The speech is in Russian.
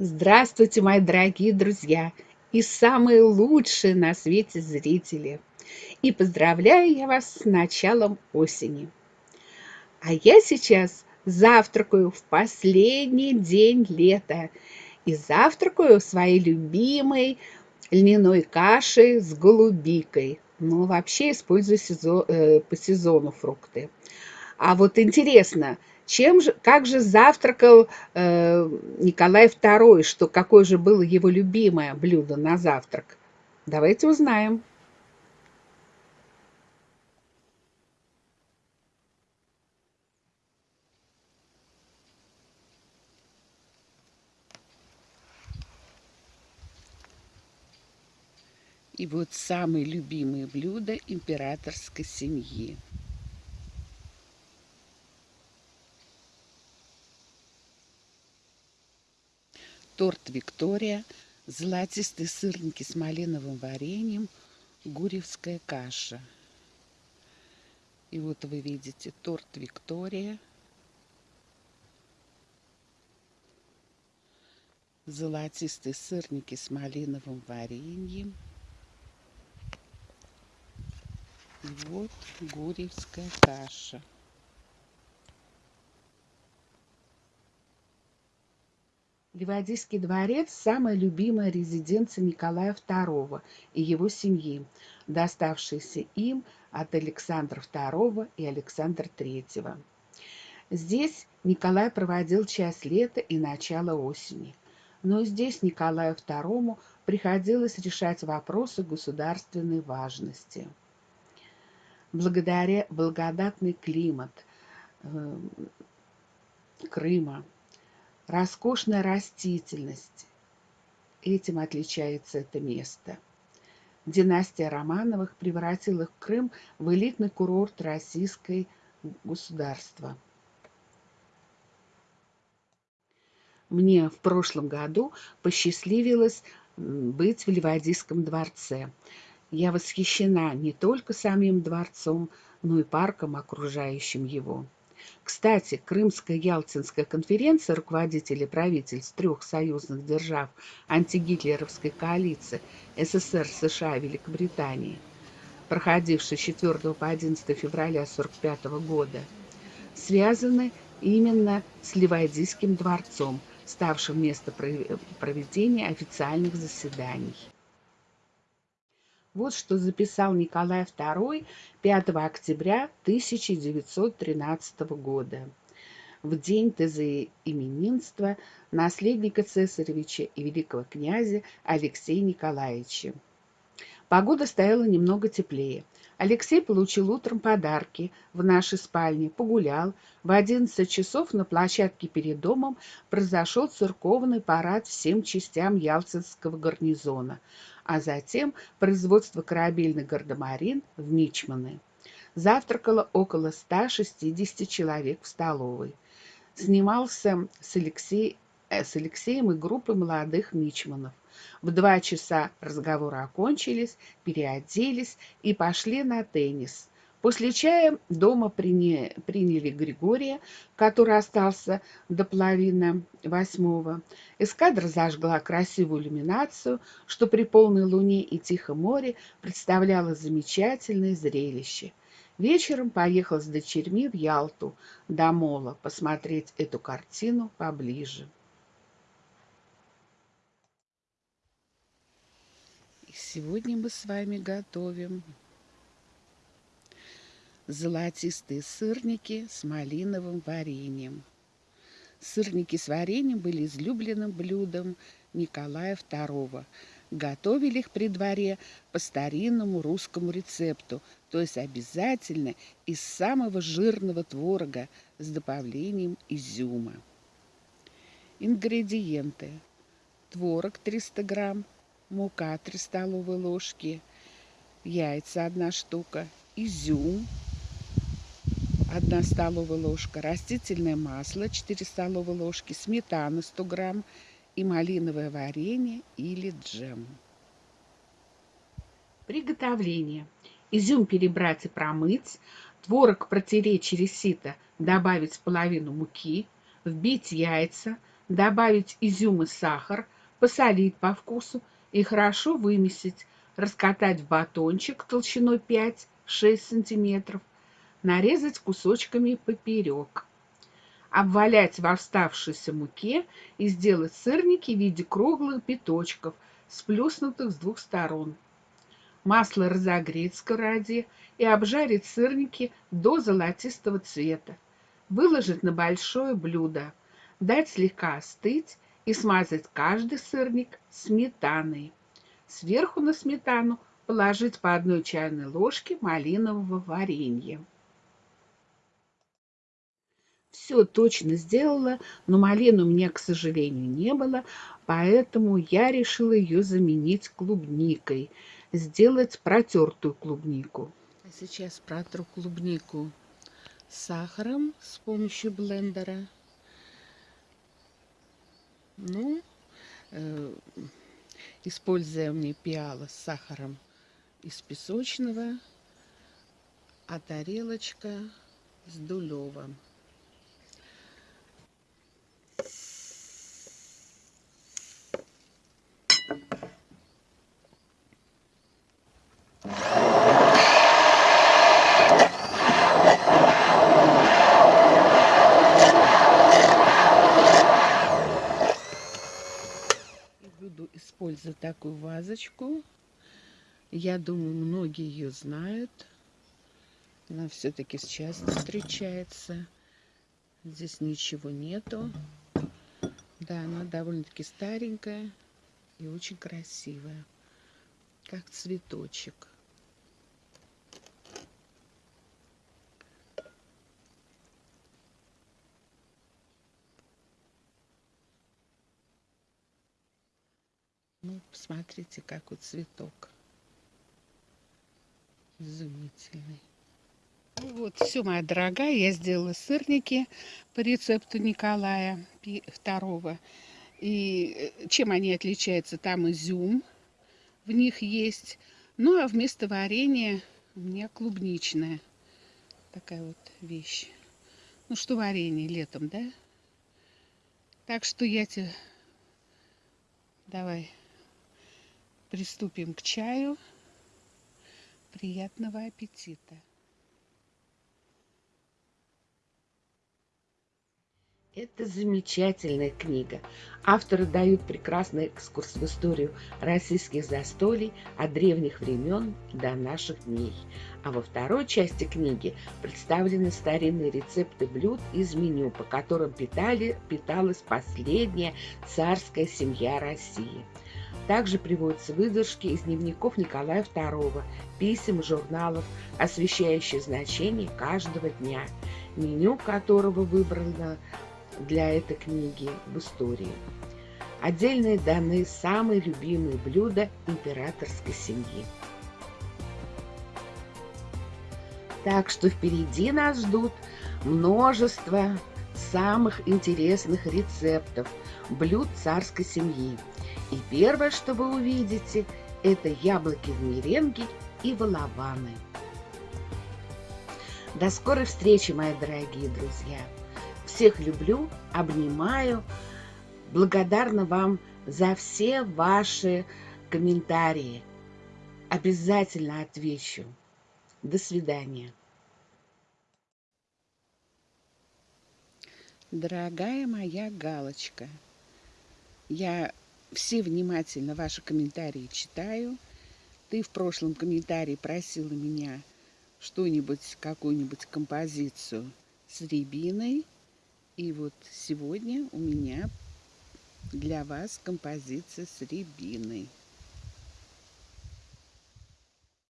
Здравствуйте, мои дорогие друзья и самые лучшие на свете зрители! И поздравляю я вас с началом осени. А я сейчас завтракаю в последний день лета и завтракаю своей любимой льняной кашей с голубикой. Ну, вообще использую сезон, э, по сезону фрукты. А вот интересно, чем же, как же завтракал э, Николай II, что какое же было его любимое блюдо на завтрак? Давайте узнаем. И вот самые любимые блюда императорской семьи. Торт Виктория, золотистые сырники с малиновым вареньем, гуревская каша. И вот вы видите торт Виктория, золотистые сырники с малиновым вареньем. И вот гуревская каша. Ливадийский дворец – самая любимая резиденция Николая II и его семьи, доставшаяся им от Александра II и Александра III. Здесь Николай проводил часть лета и начало осени. Но здесь Николаю II приходилось решать вопросы государственной важности. Благодаря благодатный климат э, Крыма – роскошная растительность. Этим отличается это место. Династия Романовых превратила Крым в элитный курорт российской государства. Мне в прошлом году посчастливилось быть в Ливадийском дворце. Я восхищена не только самим дворцом, но и парком, окружающим его. Кстати, Крымская Ялтинская конференция руководителей правительств трех союзных держав антигитлеровской коалиции СССР, США и Великобритании, проходившая с 4 по 11 февраля 1945 года, связаны именно с Ливадийским дворцом, ставшим местом проведения официальных заседаний. Вот что записал Николай II 5 октября 1913 года, в день тезоименинства наследника цесаревича и великого князя Алексея Николаевича. Погода стояла немного теплее. Алексей получил утром подарки в нашей спальне, погулял. В 11 часов на площадке перед домом произошел церковный парад всем частям Ялтинского гарнизона а затем производство корабельных гардемарин в Мичманы. Завтракало около 160 человек в столовой. Снимался с, Алексей, э, с Алексеем и группой молодых мичманов. В два часа разговоры окончились, переоделись и пошли на теннис. После чая дома приняли, приняли Григория, который остался до половины восьмого. Эскадра зажгла красивую иллюминацию, что при полной луне и тихом море представляло замечательное зрелище. Вечером поехал с дочерьми в Ялту до Мола посмотреть эту картину поближе. И сегодня мы с вами готовим золотистые сырники с малиновым вареньем. Сырники с вареньем были излюбленным блюдом Николая II. Готовили их при дворе по старинному русскому рецепту, то есть обязательно из самого жирного творога с добавлением изюма. Ингредиенты. Творог 300 грамм, мука 3 столовые ложки, яйца 1 штука, изюм 1 столовая ложка, растительное масло 4 столовые ложки, сметана 100 грамм и малиновое варенье или джем. Приготовление. Изюм перебрать и промыть, творог протереть через сито, добавить половину муки, вбить яйца, добавить изюм и сахар, посолить по вкусу и хорошо вымесить, раскатать в батончик толщиной 5-6 см, нарезать кусочками поперек. Обвалять в оставшейся муке и сделать сырники в виде круглых биточков, сплюснутых с двух сторон. Масло разогреть в сковороде и обжарить сырники до золотистого цвета. Выложить на большое блюдо, дать слегка остыть и смазать каждый сырник сметаной. Сверху на сметану положить по одной чайной ложке малинового варенья. Все точно сделала, но малины у меня, к сожалению, не было, поэтому я решила ее заменить клубникой, сделать протертую клубнику. А сейчас протру клубнику сахаром с помощью блендера. Ну, э, используя мне пиала с сахаром из песочного, а тарелочка с дулевым. Использую такую вазочку. Я думаю, многие ее знают. Она все-таки сейчас встречается. Здесь ничего нету. Да, она довольно-таки старенькая и очень красивая. Как цветочек. Ну, посмотрите, какой цветок. Изумительный. Ну вот, все, моя дорогая, я сделала сырники по рецепту Николая II. И э, чем они отличаются? Там изюм в них есть. Ну, а вместо варенья у меня клубничная. Такая вот вещь. Ну, что варенье летом, да? Так что я тебе... Давай приступим к чаю. Приятного аппетита! Это замечательная книга. Авторы дают прекрасный экскурс в историю российских застолий от древних времен до наших дней. А во второй части книги представлены старинные рецепты блюд из меню, по которым питали, питалась последняя царская семья России – также приводятся выдержки из дневников Николая II, писем журналов, освещающие значение каждого дня, меню которого выбрано для этой книги в истории. Отдельные даны самые любимые блюда императорской семьи. Так что впереди нас ждут множество самых интересных рецептов блюд царской семьи. И первое, что вы увидите, это яблоки в меренге и волованы. До скорой встречи, мои дорогие друзья! Всех люблю, обнимаю. Благодарна вам за все ваши комментарии. Обязательно отвечу. До свидания. Дорогая моя галочка, я все внимательно ваши комментарии читаю. Ты в прошлом комментарии просила меня что-нибудь, какую-нибудь композицию с рябиной. И вот сегодня у меня для вас композиция с рябиной.